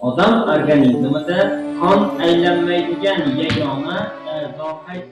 odam organizmida qon aylanmaydigan yagona e, zohir